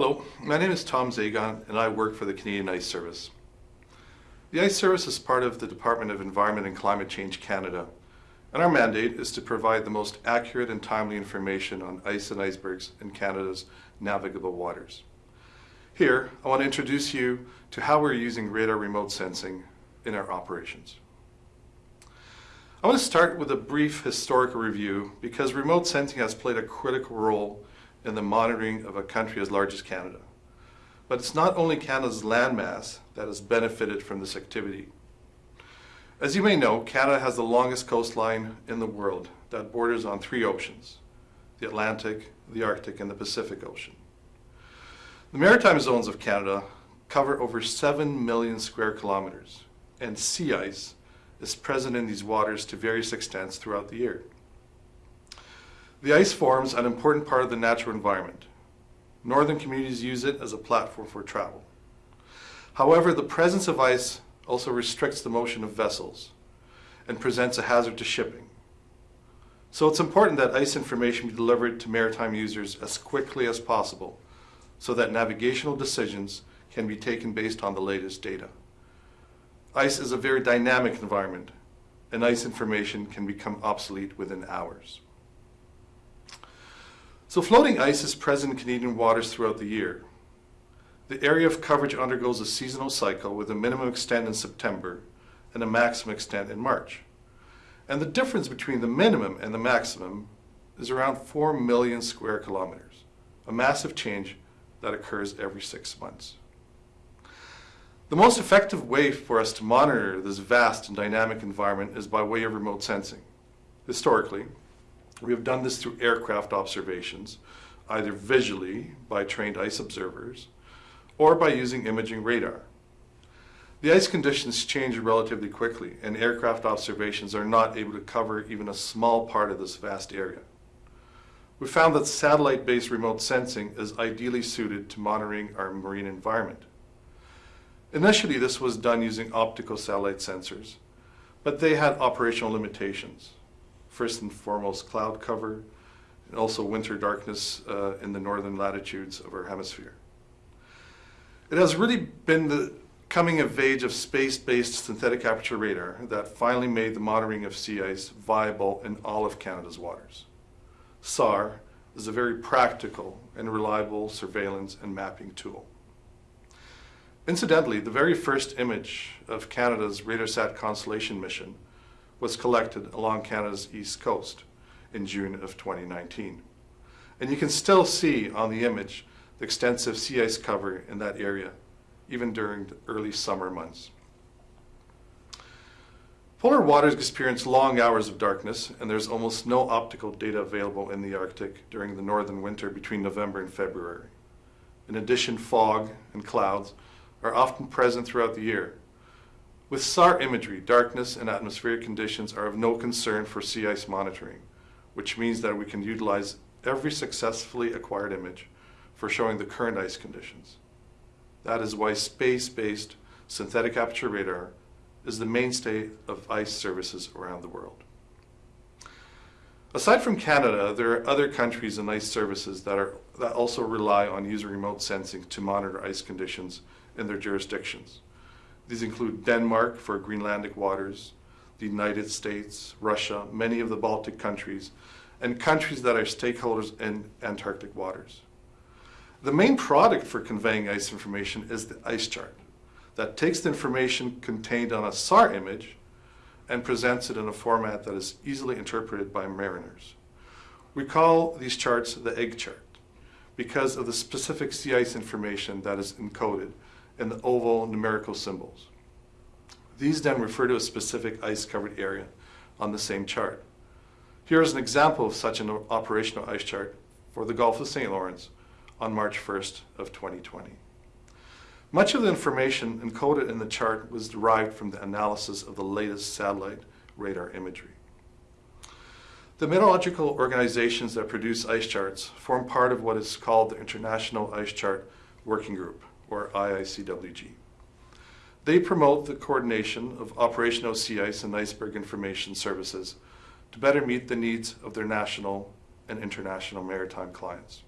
Hello, my name is Tom Zagon and I work for the Canadian Ice Service. The Ice Service is part of the Department of Environment and Climate Change Canada and our mandate is to provide the most accurate and timely information on ice and icebergs in Canada's navigable waters. Here, I want to introduce you to how we're using radar remote sensing in our operations. I want to start with a brief historical review because remote sensing has played a critical role in the monitoring of a country as large as Canada. But it's not only Canada's landmass that has benefited from this activity. As you may know, Canada has the longest coastline in the world that borders on three oceans, the Atlantic, the Arctic, and the Pacific Ocean. The maritime zones of Canada cover over 7 million square kilometers, and sea ice is present in these waters to various extents throughout the year. The ice forms an important part of the natural environment. Northern communities use it as a platform for travel. However, the presence of ice also restricts the motion of vessels and presents a hazard to shipping. So it's important that ice information be delivered to maritime users as quickly as possible so that navigational decisions can be taken based on the latest data. Ice is a very dynamic environment and ice information can become obsolete within hours. So floating ice is present in Canadian waters throughout the year. The area of coverage undergoes a seasonal cycle with a minimum extent in September and a maximum extent in March. And the difference between the minimum and the maximum is around 4 million square kilometers, a massive change that occurs every six months. The most effective way for us to monitor this vast and dynamic environment is by way of remote sensing. Historically, we have done this through aircraft observations, either visually by trained ice observers or by using imaging radar. The ice conditions change relatively quickly and aircraft observations are not able to cover even a small part of this vast area. We found that satellite-based remote sensing is ideally suited to monitoring our marine environment. Initially, this was done using optical satellite sensors, but they had operational limitations first and foremost cloud cover, and also winter darkness uh, in the northern latitudes of our hemisphere. It has really been the coming of age of space-based synthetic aperture radar that finally made the monitoring of sea ice viable in all of Canada's waters. SAR is a very practical and reliable surveillance and mapping tool. Incidentally, the very first image of Canada's RadarSat Constellation mission was collected along Canada's east coast in June of 2019. And you can still see on the image the extensive sea ice cover in that area, even during the early summer months. Polar waters experience long hours of darkness, and there's almost no optical data available in the Arctic during the northern winter between November and February. In addition, fog and clouds are often present throughout the year, with SAR imagery, darkness and atmospheric conditions are of no concern for sea ice monitoring, which means that we can utilize every successfully acquired image for showing the current ice conditions. That is why space-based synthetic aperture radar is the mainstay of ice services around the world. Aside from Canada, there are other countries and ice services that, are, that also rely on using remote sensing to monitor ice conditions in their jurisdictions. These include Denmark for Greenlandic waters, the United States, Russia, many of the Baltic countries, and countries that are stakeholders in Antarctic waters. The main product for conveying ice information is the ice chart that takes the information contained on a SAR image and presents it in a format that is easily interpreted by mariners. We call these charts the egg chart because of the specific sea ice information that is encoded and the oval numerical symbols. These then refer to a specific ice-covered area on the same chart. Here is an example of such an operational ice chart for the Gulf of St. Lawrence on March 1st of 2020. Much of the information encoded in the chart was derived from the analysis of the latest satellite radar imagery. The meteorological organizations that produce ice charts form part of what is called the International Ice Chart Working Group or IICWG. They promote the coordination of operational sea ice and iceberg information services to better meet the needs of their national and international maritime clients.